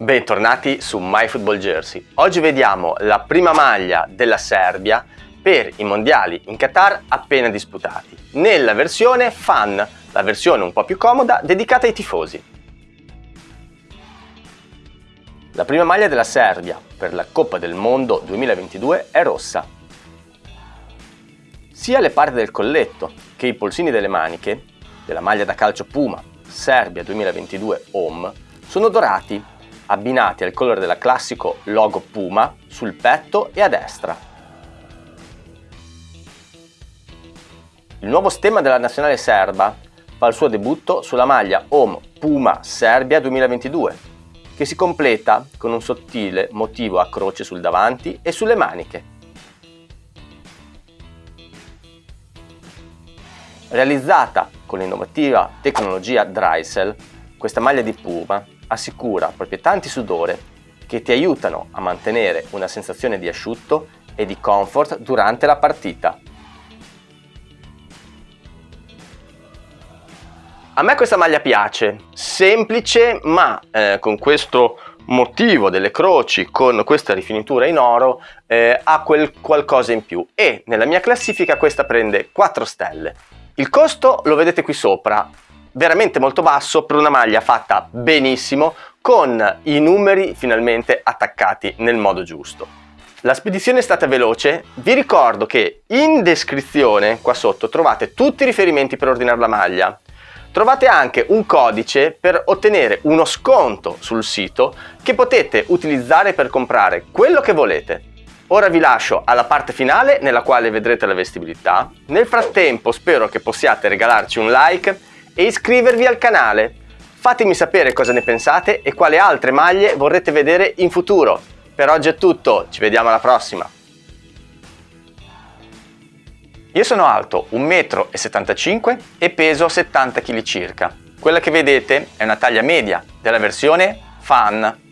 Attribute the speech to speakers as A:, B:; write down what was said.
A: Bentornati su MyFootballJersey. Oggi vediamo la prima maglia della Serbia per i mondiali in Qatar appena disputati, nella versione fan, la versione un po' più comoda dedicata ai tifosi. La prima maglia della Serbia per la Coppa del Mondo 2022 è rossa. Sia le parti del colletto che i polsini delle maniche della maglia da calcio Puma Serbia 2022 Home sono dorati abbinati al colore del classico logo Puma sul petto e a destra. Il nuovo stemma della nazionale serba fa il suo debutto sulla maglia Home Puma Serbia 2022, che si completa con un sottile motivo a croce sul davanti e sulle maniche. Realizzata con l'innovativa tecnologia Drysel, questa maglia di Puma assicura proprietà antisudore che ti aiutano a mantenere una sensazione di asciutto e di comfort durante la partita. A me questa maglia piace, semplice ma eh, con questo motivo delle croci con questa rifinitura in oro eh, ha quel qualcosa in più e nella mia classifica questa prende 4 stelle. Il costo lo vedete qui sopra, veramente molto basso per una maglia fatta benissimo con i numeri finalmente attaccati nel modo giusto. La spedizione è stata veloce, vi ricordo che in descrizione qua sotto trovate tutti i riferimenti per ordinare la maglia. Trovate anche un codice per ottenere uno sconto sul sito che potete utilizzare per comprare quello che volete. Ora vi lascio alla parte finale nella quale vedrete la vestibilità. Nel frattempo spero che possiate regalarci un like e iscrivervi al canale. Fatemi sapere cosa ne pensate e quali altre maglie vorrete vedere in futuro. Per oggi è tutto, ci vediamo alla prossima! Io sono alto 1,75 m e peso 70 kg circa. Quella che vedete è una taglia media della versione Fan